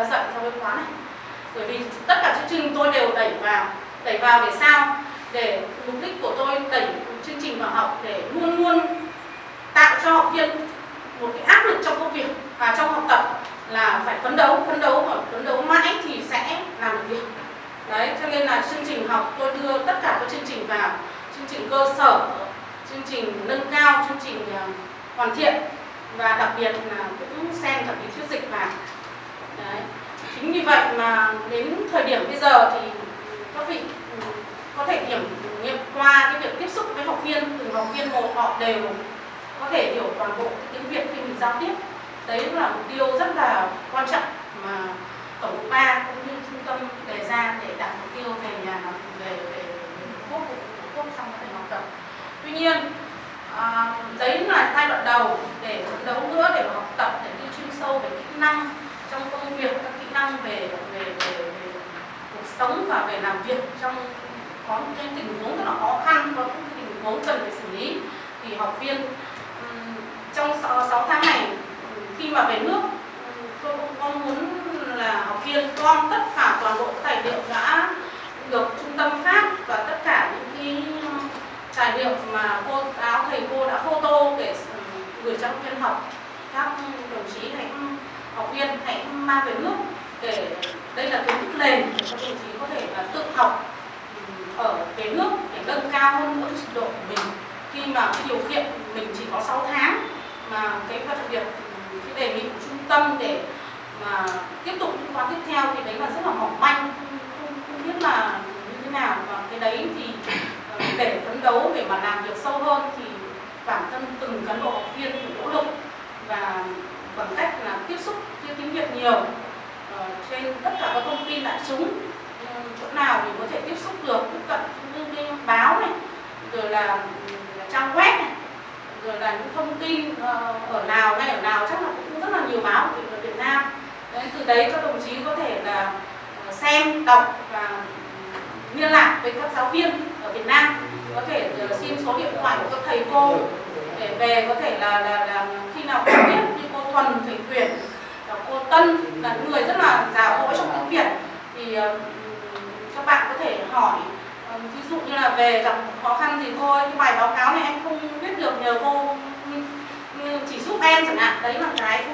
ra dạy theo cái khóa này. Bởi vì tất cả chương trình tôi đều đẩy vào đẩy vào để sao? Để mục đích của tôi đẩy chương trình vào học để luôn luôn tạo cho học viên một cái áp lực trong công việc và trong học tập là phải phấn đấu phấn đấu và phấn đấu mãi thì sẽ làm được việc. Đấy, cho nên là chương trình học, tôi đưa tất cả các chương trình vào. Chương trình cơ sở, chương trình nâng cao, chương trình à, hoàn thiện. Và đặc biệt là cũng xem cả lý thuyết dịch vào vậy mà đến thời điểm bây giờ thì các vị ừ, có thể kiểm nghiệm qua cái việc tiếp xúc với học viên từng học viên một họ đều có thể hiểu toàn bộ tiếng Việt khi mình giao tiếp. Đấy là mục tiêu rất là quan trọng mà tổng cục ba cũng như trung tâm đề ra để đạt mục tiêu về nhà về về quốc quốc trong quá học tập tuy nhiên à, đấy là giai đoạn đầu để phấn đấu nữa để học tập để đi chuyên sâu về kỹ năng trong công việc các kỹ năng về về về, về cuộc sống và về làm việc trong có những cái tình huống rất là khó khăn có những tình huống cần phải xử lý. Thì học viên trong 6, 6 tháng này khi mà về nước tôi cũng mong muốn là học viên gom tất cả toàn bộ tài liệu đã được trung tâm phát và tất cả những cái tài liệu mà cô giáo thầy cô đã photo để gửi cho học viên học. Các đồng chí hãy học viên hãy mang về nước để đây là kiến thức nền để các đồng chí có thể là tự học ở về nước để nâng cao hơn mỗi trình độ của mình. Khi mà cái điều kiện mình chỉ có 6 tháng mà cái việc cái đề nghị của trung tâm để mà tiếp tục những khóa tiếp theo thì đấy là rất là mỏng manh không, không, không biết là như thế nào. Và cái đấy thì ờ, để phấn đấu để mà làm việc sâu hơn thì bản thân từng cán bộ học viên phải nỗ lực và bằng cách là tiếp xúc tiếng tiếng Việt nhiều ờ, trên tất cả các thông tin đại chúng ừ, chỗ nào mình có thể tiếp xúc được tiếp cận như cái báo này rồi là, trang web này rồi là những thông tin ờ, ở nào ngay ở nào chắc là cũng rất là nhiều báo ở Việt Nam. Đấy, từ đấy các đồng chí có thể là ờ, xem đọc và liên lạc với các giáo viên ở Việt Nam. Có thể ờ, xin số điện thoại của các thầy cô để về có thể là là, là khi nào không biết như cô Thuần thầy tuyển cô Tân là những người rất là giàu hỗ trong tiếng Việt. Thì các bạn có thể hỏi Vâng, ví dụ như là về gặp khó khăn thì thôi, cái bài báo cáo này em không biết được nhờ cô, chỉ giúp em chẳng hạn. Đấy là cái cô